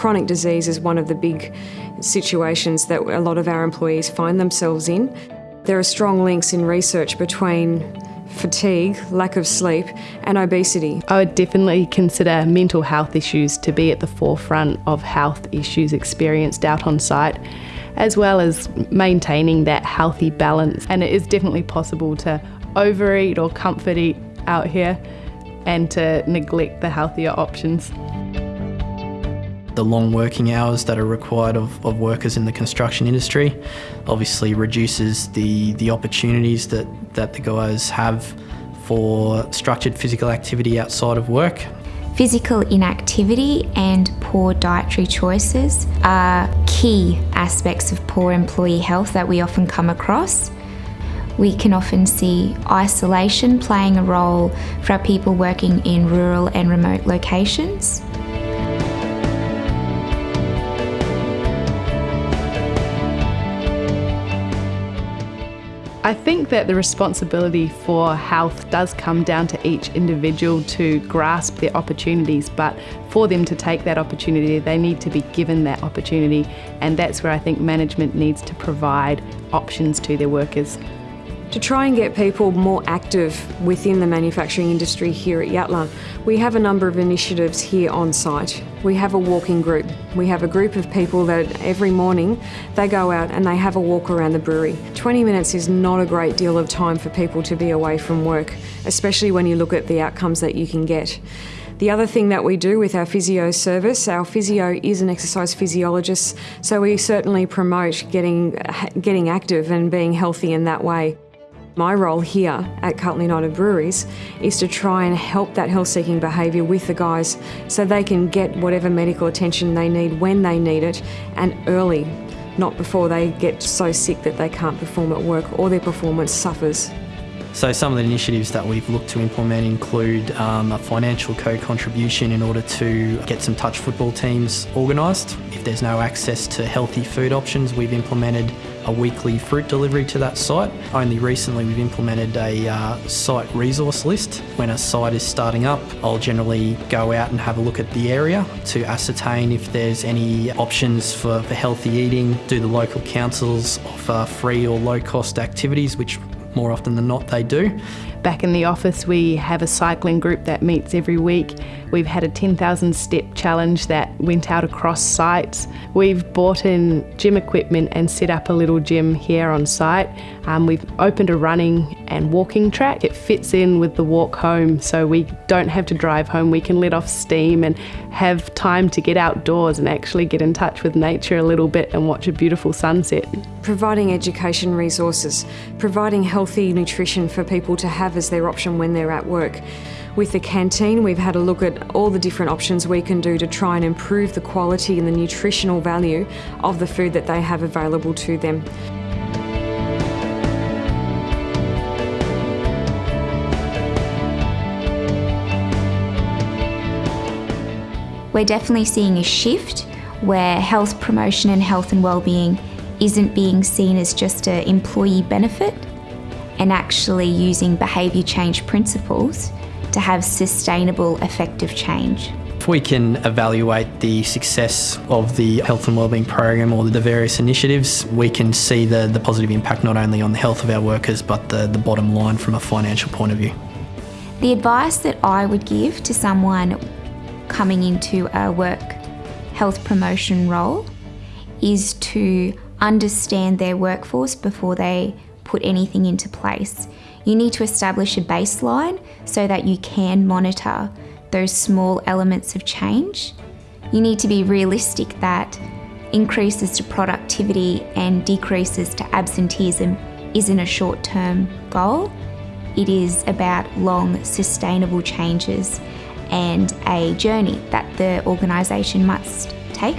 Chronic disease is one of the big situations that a lot of our employees find themselves in. There are strong links in research between fatigue, lack of sleep, and obesity. I would definitely consider mental health issues to be at the forefront of health issues experienced out on site, as well as maintaining that healthy balance. And it is definitely possible to overeat or comfort eat out here and to neglect the healthier options the long working hours that are required of, of workers in the construction industry obviously reduces the, the opportunities that, that the guys have for structured physical activity outside of work. Physical inactivity and poor dietary choices are key aspects of poor employee health that we often come across. We can often see isolation playing a role for our people working in rural and remote locations. I think that the responsibility for health does come down to each individual to grasp their opportunities, but for them to take that opportunity, they need to be given that opportunity, and that's where I think management needs to provide options to their workers. To try and get people more active within the manufacturing industry here at Yatala, we have a number of initiatives here on site. We have a walking group. We have a group of people that every morning they go out and they have a walk around the brewery. 20 minutes is not a great deal of time for people to be away from work, especially when you look at the outcomes that you can get. The other thing that we do with our physio service, our physio is an exercise physiologist, so we certainly promote getting, getting active and being healthy in that way. My role here at Carlton United Breweries is to try and help that health seeking behaviour with the guys so they can get whatever medical attention they need when they need it and early, not before they get so sick that they can't perform at work or their performance suffers. So some of the initiatives that we've looked to implement include um, a financial co-contribution in order to get some touch football teams organised. If there's no access to healthy food options, we've implemented a weekly fruit delivery to that site. Only recently we've implemented a uh, site resource list. When a site is starting up, I'll generally go out and have a look at the area to ascertain if there's any options for, for healthy eating. Do the local councils offer free or low cost activities which more often than not they do. Back in the office, we have a cycling group that meets every week. We've had a 10,000 step challenge that went out across sites. We've bought in gym equipment and set up a little gym here on site. Um, we've opened a running and walking track. It fits in with the walk home, so we don't have to drive home. We can let off steam and have time to get outdoors and actually get in touch with nature a little bit and watch a beautiful sunset. Providing education resources, providing healthy nutrition for people to have have as their option when they're at work. With the canteen, we've had a look at all the different options we can do to try and improve the quality and the nutritional value of the food that they have available to them. We're definitely seeing a shift where health promotion and health and well-being isn't being seen as just an employee benefit, and actually using behaviour change principles to have sustainable, effective change. If we can evaluate the success of the health and wellbeing program or the various initiatives, we can see the, the positive impact not only on the health of our workers but the, the bottom line from a financial point of view. The advice that I would give to someone coming into a work health promotion role is to understand their workforce before they put anything into place. You need to establish a baseline so that you can monitor those small elements of change. You need to be realistic that increases to productivity and decreases to absenteeism isn't a short term goal. It is about long, sustainable changes and a journey that the organisation must take.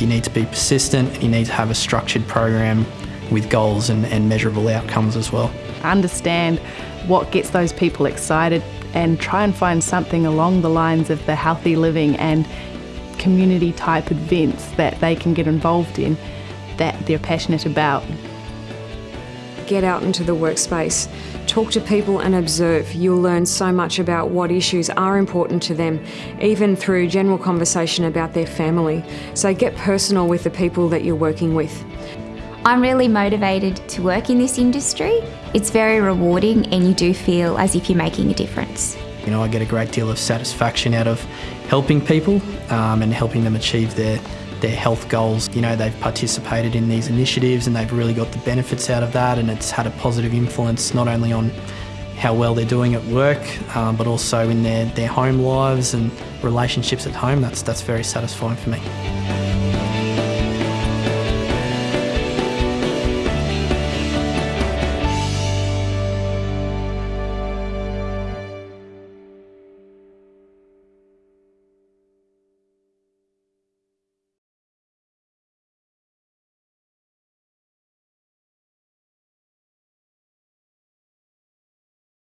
You need to be persistent, you need to have a structured program with goals and, and measurable outcomes as well. Understand what gets those people excited and try and find something along the lines of the healthy living and community type events that they can get involved in that they're passionate about. Get out into the workspace. Talk to people and observe. You'll learn so much about what issues are important to them, even through general conversation about their family. So get personal with the people that you're working with. I'm really motivated to work in this industry. It's very rewarding and you do feel as if you're making a difference. You know, I get a great deal of satisfaction out of helping people um, and helping them achieve their their health goals. You know, they've participated in these initiatives and they've really got the benefits out of that and it's had a positive influence not only on how well they're doing at work, um, but also in their, their home lives and relationships at home. That's, that's very satisfying for me.